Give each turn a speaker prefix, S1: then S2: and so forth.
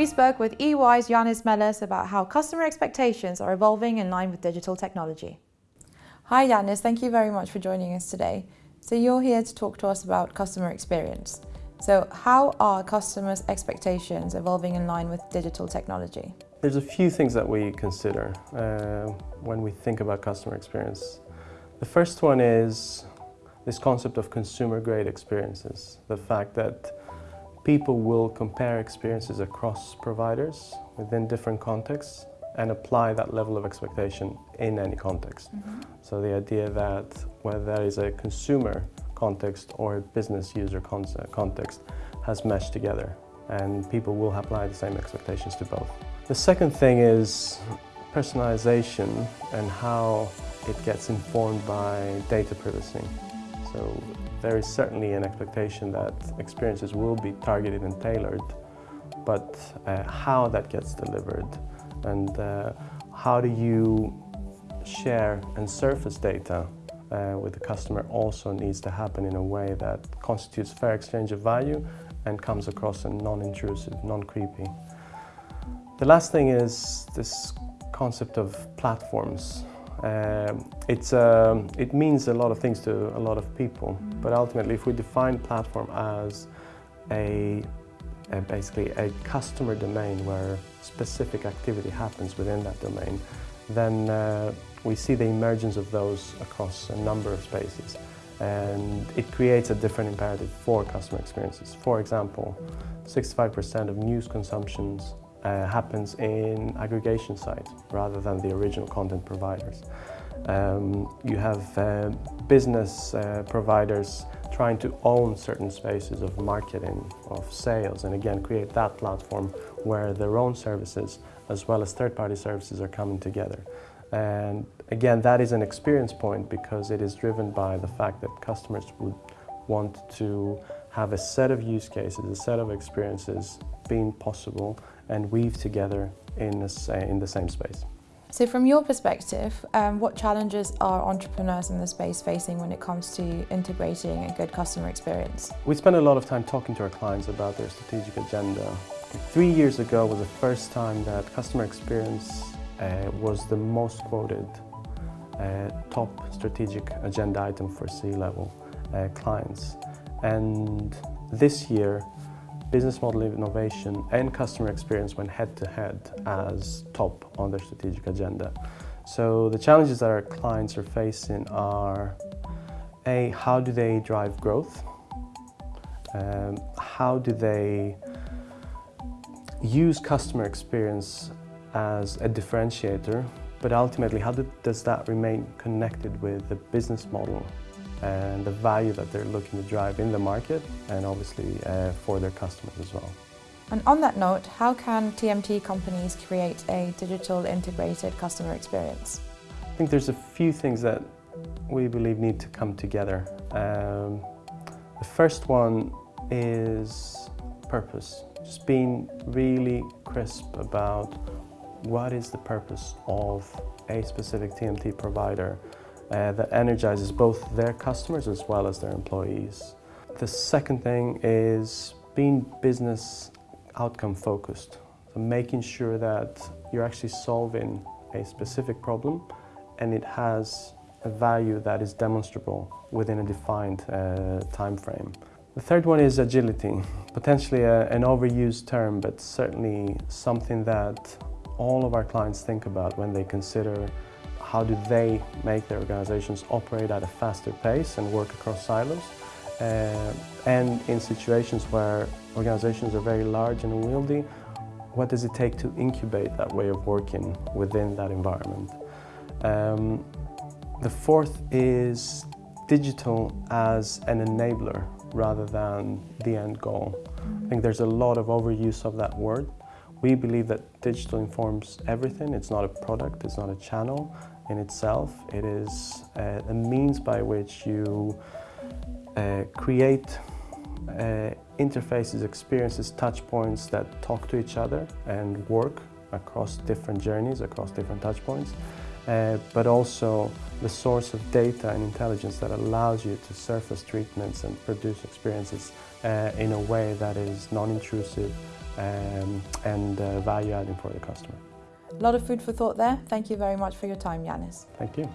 S1: We spoke with EY's Yanis Melis about how customer expectations are evolving in line with digital technology. Hi Yanis, thank you very much for joining us today. So you're here to talk to us about customer experience. So how are customers' expectations evolving in line with digital technology?
S2: There's a few things that we consider uh, when we think about customer experience. The first one is this concept of consumer-grade experiences. The fact that people will compare experiences across providers within different contexts and apply that level of expectation in any context. Mm -hmm. So the idea that whether that is a consumer context or a business user context has meshed together and people will apply the same expectations to both. The second thing is personalization and how it gets informed by data privacy. So there is certainly an expectation that experiences will be targeted and tailored, but uh, how that gets delivered and uh, how do you share and surface data uh, with the customer also needs to happen in a way that constitutes fair exchange of value and comes across as non-intrusive, non-creepy. The last thing is this concept of platforms. Um, it's, um, it means a lot of things to a lot of people, but ultimately if we define platform as a, a, basically a customer domain where specific activity happens within that domain, then uh, we see the emergence of those across a number of spaces. And it creates a different imperative for customer experiences. For example, 65% of news consumptions uh, happens in aggregation sites rather than the original content providers. Um, you have uh, business uh, providers trying to own certain spaces of marketing, of sales, and again create that platform where their own services as well as third-party services are coming together. And again, that is an experience point because it is driven by the fact that customers would want to have a set of use cases, a set of experiences being possible and weave together in, a, in the same space.
S1: So from your perspective, um, what challenges are entrepreneurs in the space facing when it comes to integrating a good customer experience?
S2: We spend a lot of time talking to our clients about their strategic agenda. Three years ago was the first time that customer experience uh, was the most quoted uh, top strategic agenda item for C-level uh, clients. And this year, business model innovation and customer experience went head to head as top on their strategic agenda. So the challenges that our clients are facing are A, how do they drive growth? Um, how do they use customer experience as a differentiator, but ultimately how do, does that remain connected with the business model and the value that they're looking to drive in the market and obviously uh, for their customers as well.
S1: And on that note, how can TMT companies create a digital integrated customer experience?
S2: I think there's a few things that we believe need to come together. Um, the first one is purpose. Just being really crisp about what is the purpose of a specific TMT provider uh, that energizes both their customers as well as their employees. The second thing is being business outcome focused. So making sure that you're actually solving a specific problem and it has a value that is demonstrable within a defined uh, time frame. The third one is agility, potentially a, an overused term, but certainly something that all of our clients think about when they consider how do they make their organizations operate at a faster pace and work across silos. Uh, and in situations where organizations are very large and unwieldy, what does it take to incubate that way of working within that environment? Um, the fourth is digital as an enabler rather than the end goal. I think there's a lot of overuse of that word. We believe that digital informs everything. It's not a product, it's not a channel, in itself. It is uh, a means by which you uh, create uh, interfaces, experiences, touch points that talk to each other and work across different journeys, across different touch points, uh, but also the source of data and intelligence that allows you to surface treatments and produce experiences uh, in a way that is non-intrusive um, and uh, value adding for the customer.
S1: A lot of food for thought there. Thank you very much for your time, Yanis.
S2: Thank you.